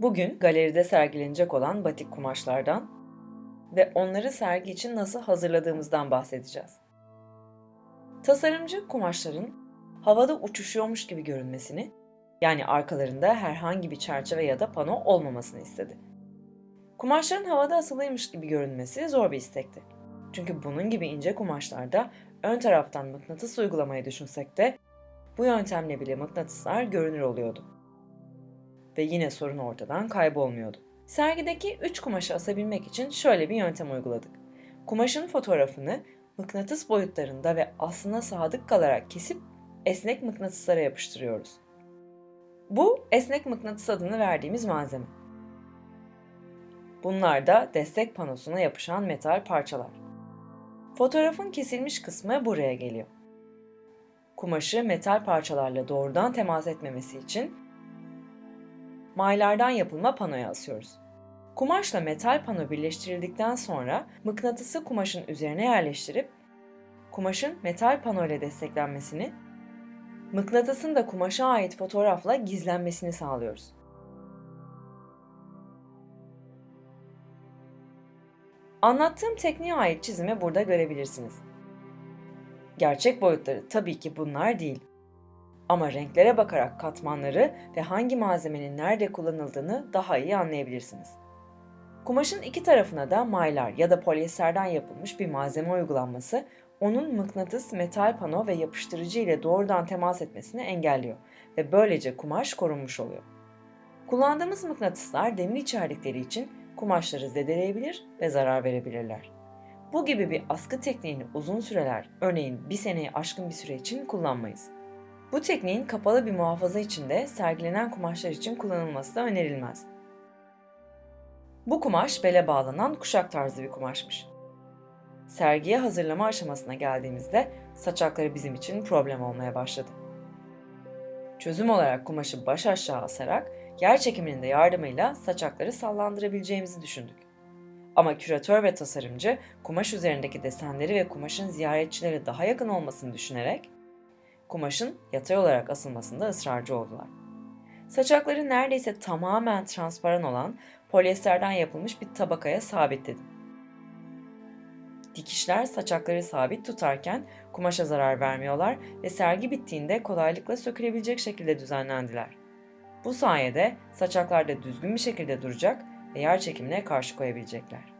Bugün galeride sergilenecek olan batik kumaşlardan ve onları sergi için nasıl hazırladığımızdan bahsedeceğiz. Tasarımcı kumaşların havada uçuşuyormuş gibi görünmesini, yani arkalarında herhangi bir çerçeve ya da pano olmamasını istedi. Kumaşların havada asılıymış gibi görünmesi zor bir istekti. Çünkü bunun gibi ince kumaşlarda ön taraftan mıknatıs uygulamayı düşünsek de bu yöntemle bile mıknatıslar görünür oluyordu. Ve yine sorun ortadan kaybolmuyordu. Sergideki 3 kumaşı asabilmek için şöyle bir yöntem uyguladık. Kumaşın fotoğrafını mıknatıs boyutlarında ve aslına sadık kalarak kesip esnek mıknatıslara yapıştırıyoruz. Bu esnek mıknatıs adını verdiğimiz malzeme. Bunlar da destek panosuna yapışan metal parçalar. Fotoğrafın kesilmiş kısmı buraya geliyor. Kumaşı metal parçalarla doğrudan temas etmemesi için maylardan yapılma panoya asıyoruz. Kumaşla metal pano birleştirildikten sonra mıknatısı kumaşın üzerine yerleştirip kumaşın metal pano ile desteklenmesini, mıknatısın da kumaşa ait fotoğrafla gizlenmesini sağlıyoruz. Anlattığım tekniğe ait çizimi burada görebilirsiniz. Gerçek boyutları tabii ki bunlar değil. Ama renklere bakarak katmanları ve hangi malzemenin nerede kullanıldığını daha iyi anlayabilirsiniz. Kumaşın iki tarafına da maylar ya da polyesterden yapılmış bir malzeme uygulanması onun mıknatıs, metal pano ve yapıştırıcı ile doğrudan temas etmesini engelliyor ve böylece kumaş korunmuş oluyor. Kullandığımız mıknatıslar demir içerdikleri için kumaşları zedeleyebilir ve zarar verebilirler. Bu gibi bir askı tekniğini uzun süreler, örneğin bir seneyi aşkın bir süre için kullanmayız. Bu tekniğin kapalı bir muhafaza içinde sergilenen kumaşlar için kullanılması da önerilmez. Bu kumaş bele bağlanan kuşak tarzı bir kumaşmış. Sergiye hazırlama aşamasına geldiğimizde saçakları bizim için problem olmaya başladı. Çözüm olarak kumaşı baş aşağı asarak yer çekiminin de yardımıyla saçakları sallandırabileceğimizi düşündük. Ama küratör ve tasarımcı kumaş üzerindeki desenleri ve kumaşın ziyaretçilere daha yakın olmasını düşünerek kumaşın yatay olarak asılmasında ısrarcı oldular. Saçakları neredeyse tamamen transparan olan polyesterden yapılmış bir tabakaya sabitledim. Dikişler saçakları sabit tutarken kumaşa zarar vermiyorlar ve sergi bittiğinde kolaylıkla sökülebilecek şekilde düzenlendiler. Bu sayede saçaklar da düzgün bir şekilde duracak ve yer çekimine karşı koyabilecekler.